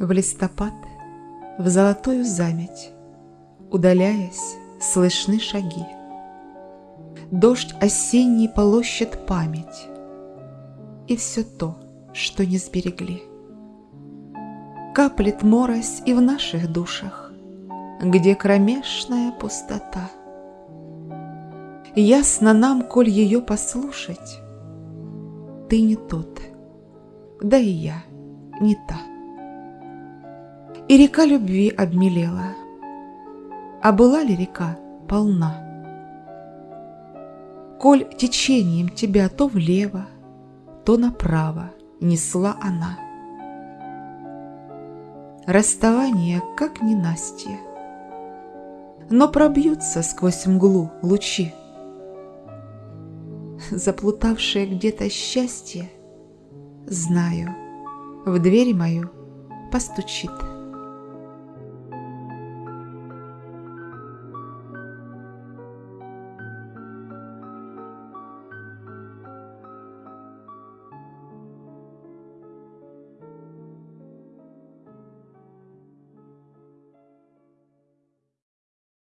В листопад, в золотую заметь, Удаляясь, слышны шаги. Дождь осенний полощет память И все то, что не сберегли. Каплет морось и в наших душах, Где кромешная пустота. Ясно нам, коль ее послушать, Ты не тот, да и я не та. И река любви обмелела, А была ли река полна? Коль течением тебя то влево, То направо несла она. Расставание, как ненастье, Но пробьются сквозь мглу лучи. Заплутавшее где-то счастье, Знаю, в дверь мою постучит.